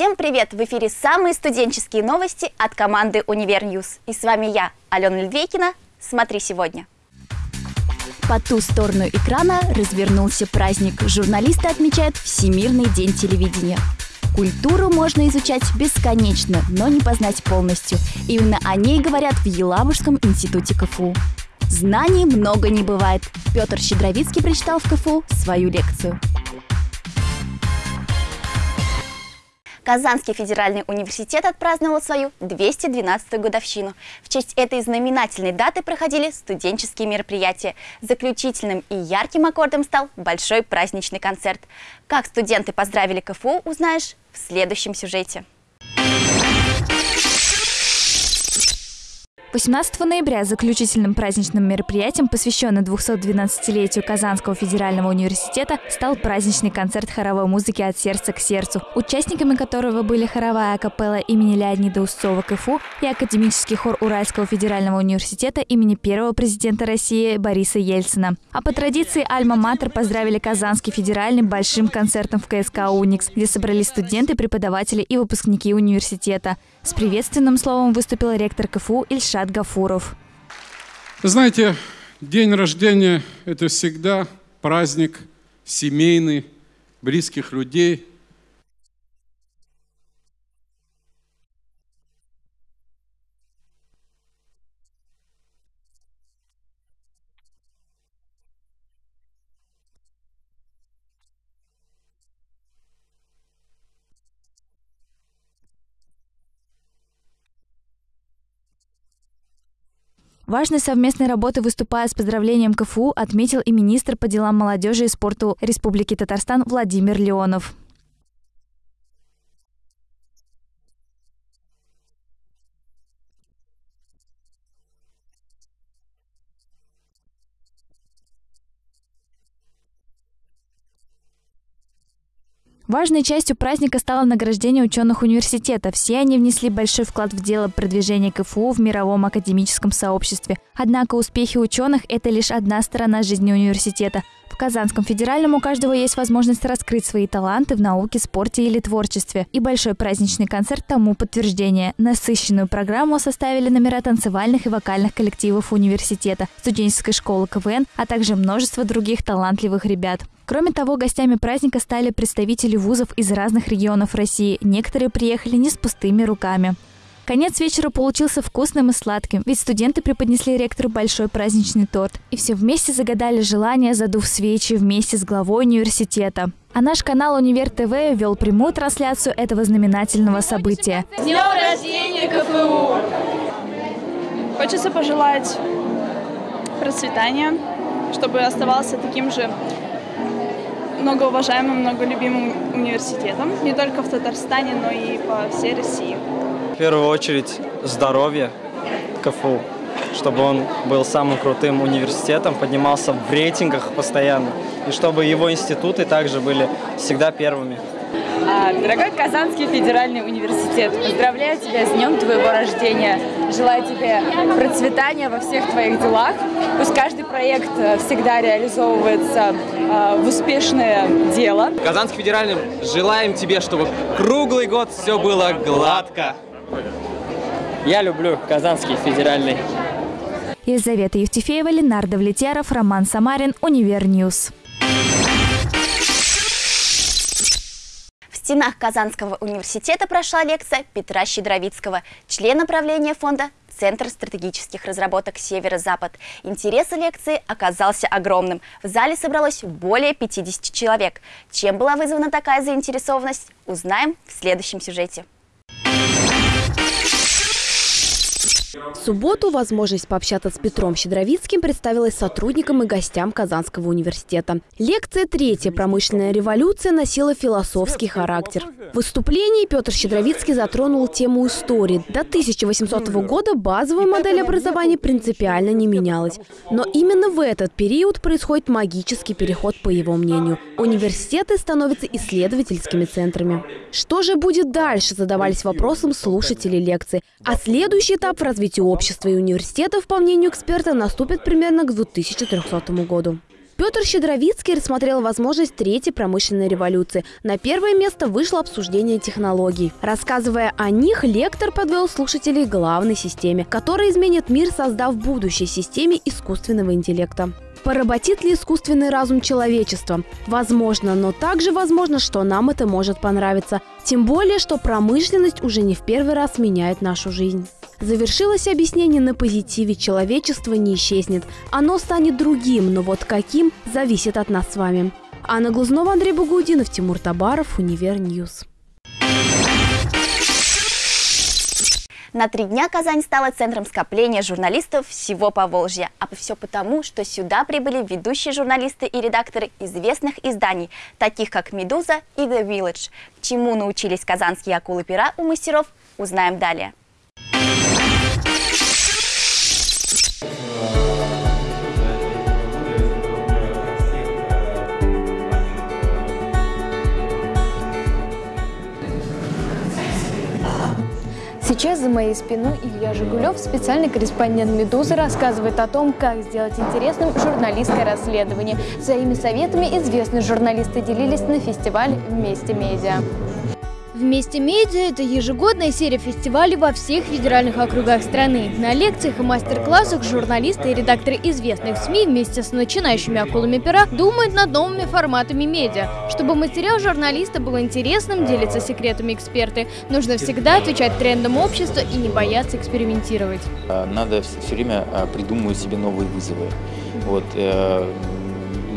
Всем привет! В эфире самые студенческие новости от команды «Univer News». И с вами я, Алена Ледвейкина. Смотри сегодня. По ту сторону экрана развернулся праздник. Журналисты отмечают Всемирный день телевидения. Культуру можно изучать бесконечно, но не познать полностью. Именно о ней говорят в Елабужском институте КФУ. Знаний много не бывает. Петр Щедровицкий прочитал в КФУ свою лекцию. Казанский федеральный университет отпраздновал свою 212-ю годовщину. В честь этой знаменательной даты проходили студенческие мероприятия. Заключительным и ярким аккордом стал большой праздничный концерт. Как студенты поздравили КФУ, узнаешь в следующем сюжете. 18 ноября заключительным праздничным мероприятием, посвященным 212-летию Казанского федерального университета, стал праздничный концерт хоровой музыки «От сердца к сердцу», участниками которого были хоровая капелла имени Леонида Устцова КФУ и академический хор Уральского федерального университета имени первого президента России Бориса Ельцина. А по традиции Альма-Матер поздравили Казанский федеральный большим концертом в КСК «Уникс», где собрались студенты, преподаватели и выпускники университета. С приветственным словом выступил ректор КФУ Ильшат Гафуров. Знаете, день рождения – это всегда праздник семейный, близких людей – Важной совместной работы, выступая с поздравлением КФУ, отметил и министр по делам молодежи и спорту Республики Татарстан Владимир Леонов. Важной частью праздника стало награждение ученых университета. Все они внесли большой вклад в дело продвижения КФУ в мировом академическом сообществе. Однако успехи ученых – это лишь одна сторона жизни университета. Казанском федеральном у каждого есть возможность раскрыть свои таланты в науке, спорте или творчестве. И большой праздничный концерт тому подтверждение. Насыщенную программу составили номера танцевальных и вокальных коллективов университета, студенческой школы КВН, а также множество других талантливых ребят. Кроме того, гостями праздника стали представители вузов из разных регионов России. Некоторые приехали не с пустыми руками. Конец вечера получился вкусным и сладким, ведь студенты преподнесли ректору большой праздничный торт. И все вместе загадали желание, задув свечи вместе с главой университета. А наш канал Универ ТВ вел прямую трансляцию этого знаменательного события. С днем рождения КФУ! Хочется пожелать процветания, чтобы оставался таким же многоуважаемым, многолюбимым университетом, не только в Татарстане, но и по всей России. В первую очередь здоровье КФУ, чтобы он был самым крутым университетом, поднимался в рейтингах постоянно, и чтобы его институты также были всегда первыми. А, дорогой Казанский федеральный университет, поздравляю тебя с днем твоего рождения. Желаю тебе процветания во всех твоих делах. Пусть каждый проект э, всегда реализовывается э, в успешное дело. Казанский федеральный, желаем тебе, чтобы круглый год все было гладко. Я люблю Казанский федеральный. Елизавета Евтефеева, Ленар Давлетьяров, Роман Самарин, Univer News. стенах Казанского университета прошла лекция Петра Щедровицкого, члена правления фонда Центр стратегических разработок «Северо-Запад». Интерес лекции оказался огромным. В зале собралось более 50 человек. Чем была вызвана такая заинтересованность, узнаем в следующем сюжете. В субботу возможность пообщаться с Петром Щедровицким представилась сотрудникам и гостям Казанского университета. Лекция «Третья промышленная революция» носила философский характер. В выступлении Петр Щедровицкий затронул тему истории. До 1800 года базовая модель образования принципиально не менялась. Но именно в этот период происходит магический переход, по его мнению. Университеты становятся исследовательскими центрами. Что же будет дальше, задавались вопросом слушатели лекции. А следующий этап в развитии общества и университетов, по мнению эксперта, наступит примерно к 2300 году. Петр Щедровицкий рассмотрел возможность третьей промышленной революции. На первое место вышло обсуждение технологий. Рассказывая о них, лектор подвел слушателей главной системе, которая изменит мир, создав будущей системе искусственного интеллекта. Поработит ли искусственный разум человечества? Возможно, но также возможно, что нам это может понравиться. Тем более, что промышленность уже не в первый раз меняет нашу жизнь. Завершилось объяснение на позитиве «человечество не исчезнет». Оно станет другим, но вот каким – зависит от нас с вами. Анна Глазнова, Андрей Багудинов, Тимур Табаров, Univer News. На три дня Казань стала центром скопления журналистов всего Поволжья. А все потому, что сюда прибыли ведущие журналисты и редакторы известных изданий, таких как «Медуза» и «The Village». Чему научились казанские акулы-пера у мастеров, узнаем далее. Сейчас за моей спиной Илья Жигулев, специальный корреспондент «Медузы», рассказывает о том, как сделать интересным журналистское расследование. Своими советами известные журналисты делились на фестивале «Вместе медиа». Вместе медиа – это ежегодная серия фестивалей во всех федеральных округах страны. На лекциях и мастер-классах журналисты и редакторы известных СМИ вместе с начинающими акулами пера думают над новыми форматами медиа. Чтобы материал журналиста был интересным, делятся секретами эксперты, нужно всегда отвечать трендам общества и не бояться экспериментировать. А, надо все время а, придумывать себе новые вызовы. Вот, э,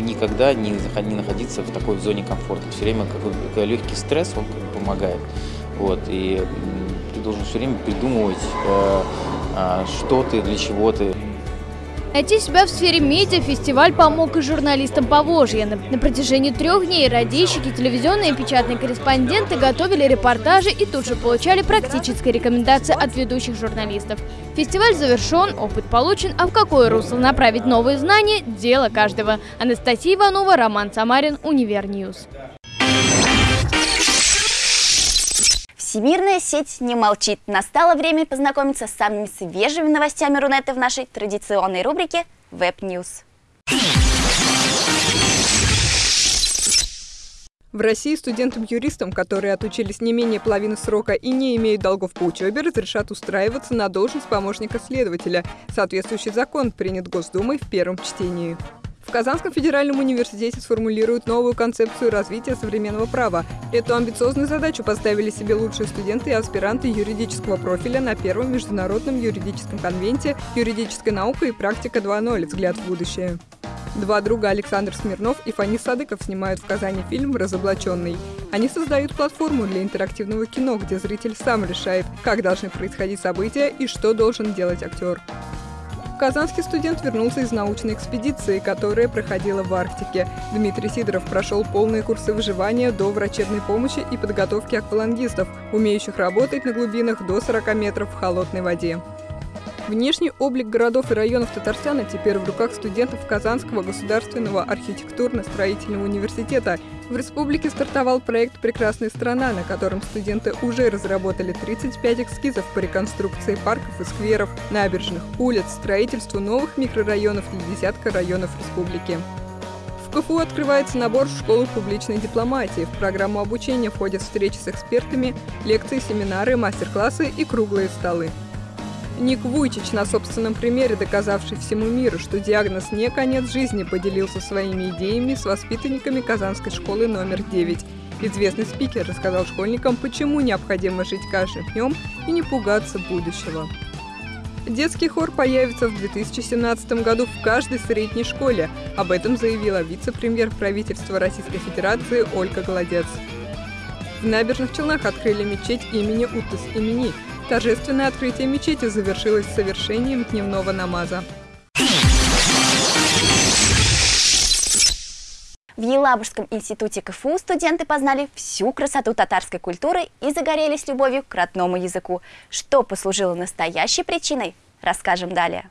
никогда не находиться в такой зоне комфорта. Все время какой легкий стресс, он помогает. Вот, и ты должен все время придумывать, э, э, что ты, для чего ты. Найти себя в сфере медиа фестиваль помог и журналистам Поволжья. На, на протяжении трех дней радищики, телевизионные и печатные корреспонденты готовили репортажи и тут же получали практические рекомендации от ведущих журналистов. Фестиваль завершен, опыт получен, а в какое русло направить новые знания – дело каждого. Анастасия Иванова, Роман Самарин, Univer News. Всемирная сеть не молчит. Настало время познакомиться с самыми свежими новостями Рунета в нашей традиционной рубрике Web News. В России студентам-юристам, которые отучились не менее половины срока и не имеют долгов по учебе, разрешат устраиваться на должность помощника следователя. Соответствующий закон принят Госдумой в первом чтении. В Казанском федеральном университете сформулируют новую концепцию развития современного права. Эту амбициозную задачу поставили себе лучшие студенты и аспиранты юридического профиля на первом международном юридическом конвенте «Юридическая наука и практика 2.0. Взгляд в будущее». Два друга Александр Смирнов и Фанис Садыков снимают в Казани фильм «Разоблаченный». Они создают платформу для интерактивного кино, где зритель сам решает, как должны происходить события и что должен делать актер. Казанский студент вернулся из научной экспедиции, которая проходила в Арктике. Дмитрий Сидоров прошел полные курсы выживания до врачебной помощи и подготовки аквалангистов, умеющих работать на глубинах до 40 метров в холодной воде. Внешний облик городов и районов Татарстана теперь в руках студентов Казанского государственного архитектурно-строительного университета. В республике стартовал проект «Прекрасная страна», на котором студенты уже разработали 35 эскизов по реконструкции парков и скверов, набережных, улиц, строительству новых микрорайонов для десятка районов республики. В КФУ открывается набор в школу публичной дипломатии. В программу обучения входят встречи с экспертами, лекции, семинары, мастер-классы и круглые столы. Ник Вуйчич, на собственном примере доказавший всему миру, что диагноз не конец жизни, поделился своими идеями с воспитанниками Казанской школы номер 9. Известный спикер рассказал школьникам, почему необходимо жить каждым днем и не пугаться будущего. Детский хор появится в 2017 году в каждой средней школе. Об этом заявила вице-премьер правительства Российской Федерации Ольга Голодец. В Набережных Челнах открыли мечеть имени Утыс имени, Торжественное открытие мечети завершилось совершением дневного намаза. В Елабужском институте КФУ студенты познали всю красоту татарской культуры и загорелись любовью к родному языку. Что послужило настоящей причиной, расскажем далее.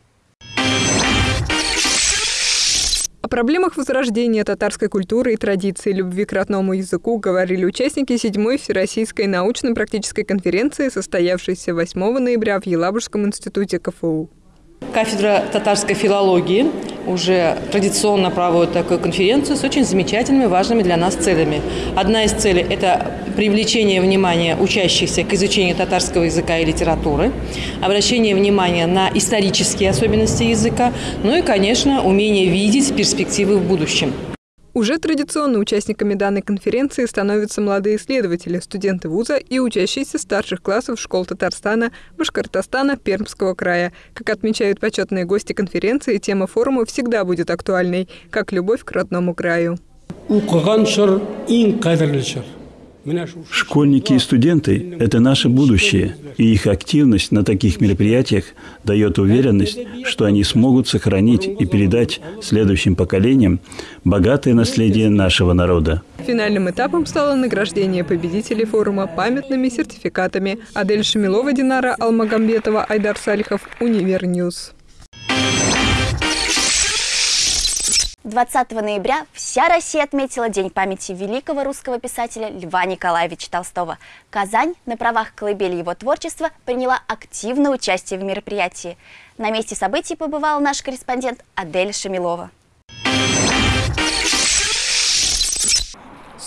Проблемах возрождения татарской культуры и традиции любви к родному языку говорили участники 7-й Всероссийской научно-практической конференции, состоявшейся 8 ноября в Елабужском институте КФУ. Кафедра татарской филологии уже традиционно проводит такую конференцию с очень замечательными, важными для нас целями. Одна из целей – это привлечение внимания учащихся к изучению татарского языка и литературы, обращение внимания на исторические особенности языка, ну и, конечно, умение видеть перспективы в будущем. Уже традиционно участниками данной конференции становятся молодые исследователи, студенты вуза и учащиеся старших классов школ Татарстана, Башкортостана, Пермского края. Как отмечают почетные гости конференции, тема форума всегда будет актуальной, как любовь к родному краю. Школьники и студенты – это наше будущее, и их активность на таких мероприятиях дает уверенность, что они смогут сохранить и передать следующим поколениям богатое наследие нашего народа. Финальным этапом стало награждение победителей форума памятными сертификатами. Адель Шамилова, Динара Алмагамбетова, Айдар Салихов, Univer News. 20 ноября вся Россия отметила День памяти великого русского писателя Льва Николаевича Толстого. Казань на правах колыбели его творчества приняла активное участие в мероприятии. На месте событий побывал наш корреспондент Адель Шамилова.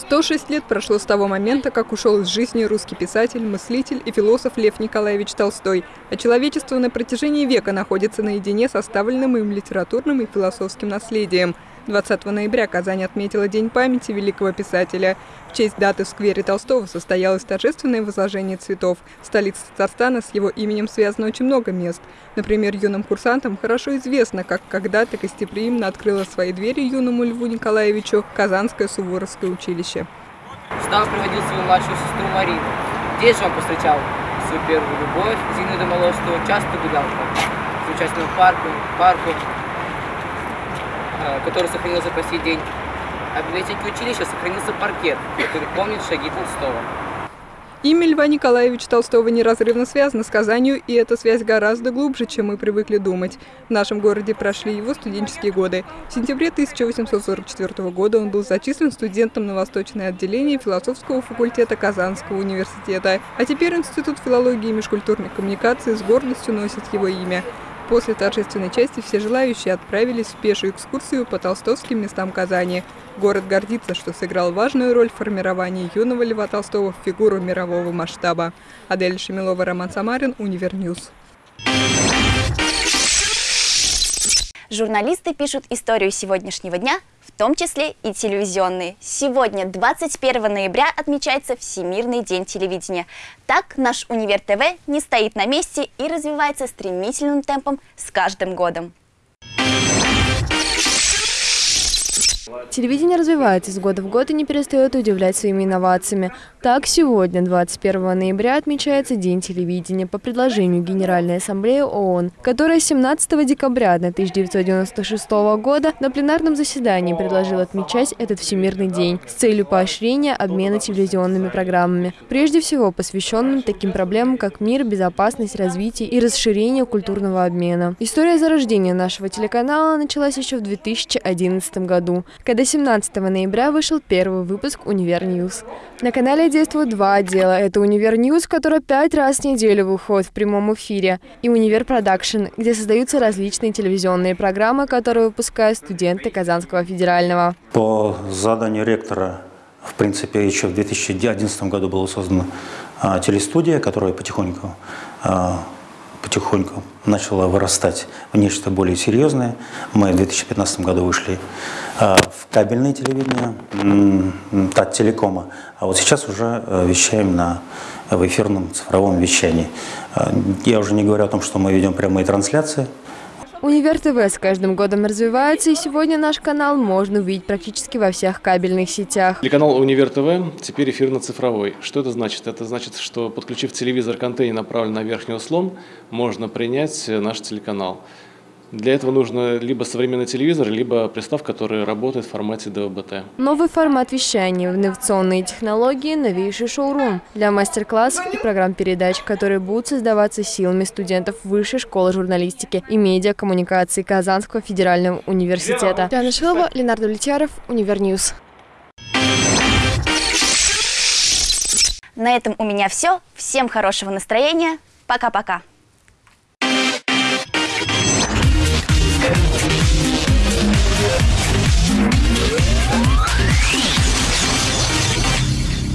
106 лет прошло с того момента, как ушел из жизни русский писатель, мыслитель и философ Лев Николаевич Толстой, а человечество на протяжении века находится наедине с оставленным им литературным и философским наследием – 20 ноября Казань отметила День памяти великого писателя. В честь даты в сквере Толстого состоялось торжественное возложение цветов. В столице Татарстана с его именем связано очень много мест. Например, юным курсантам хорошо известно, как когда-то гостеприимно открыло свои двери юному Льву Николаевичу Казанское Суворовское училище. Сюда приводил свою младшую сестру Марину. Здесь же он повстречал свою первую любовь, Зину Домолостову, часто гулял по замечательному парку, парку, Э, который сохранился по сей день. А в библиотеке училища сохранился паркет, который помнит шаги Толстого. Имя Льва Николаевича Толстого неразрывно связано с Казанью, и эта связь гораздо глубже, чем мы привыкли думать. В нашем городе прошли его студенческие годы. В сентябре 1844 года он был зачислен студентом на восточное отделение философского факультета Казанского университета. А теперь Институт филологии и межкультурной коммуникации с гордостью носит его имя. После торжественной части все желающие отправились в пешую экскурсию по толстовским местам Казани. Город гордится, что сыграл важную роль в формировании юного Льва Толстого в фигуру мирового масштаба. Адель Шамилова, Роман Самарин, Univer News. Журналисты пишут историю сегодняшнего дня в том числе и телевизионные. Сегодня, 21 ноября, отмечается Всемирный день телевидения. Так, наш Универ ТВ не стоит на месте и развивается стремительным темпом с каждым годом. Телевидение развивается из года в год и не перестает удивлять своими инновациями. Так, сегодня, 21 ноября, отмечается День телевидения по предложению Генеральной Ассамблеи ООН, которая 17 декабря 1996 года на пленарном заседании предложила отмечать этот Всемирный день с целью поощрения обмена телевизионными программами, прежде всего посвященным таким проблемам, как мир, безопасность, развитие и расширение культурного обмена. История зарождения нашего телеканала началась еще в 2011 году, когда 17 ноября вышел первый выпуск «Univer News». На канале действуют два отдела. Это «Univer News», который пять раз в неделю выходит в прямом эфире, и «Univer Production», где создаются различные телевизионные программы, которые выпускают студенты Казанского федерального. По заданию ректора, в принципе, еще в 2011 году была создана а, телестудия, которая потихоньку а, потихоньку начала вырастать в нечто более серьезное. Мы в 2015 году вышли э, в кабельное телевидение, от телекома, а вот сейчас уже э, вещаем на, в эфирном цифровом вещании. Э, я уже не говорю о том, что мы ведем прямые трансляции, Универ ТВ с каждым годом развивается, и сегодня наш канал можно увидеть практически во всех кабельных сетях. Телеканал Универ ТВ теперь эфирно-цифровой. Что это значит? Это значит, что подключив телевизор к антенне, направленной на верхний услон, можно принять наш телеканал. Для этого нужно либо современный телевизор, либо приставка, которая работает в формате DVB-T. Новый формат вещания, инновационные технологии, новейший шоурум для мастер-классов и программ передач, которые будут создаваться силами студентов Высшей школы журналистики и медиакоммуникации Казанского федерального университета. Диана Шилова, Ленар Давлетьяров, Univer News. На этом у меня все. Всем хорошего настроения. Пока-пока.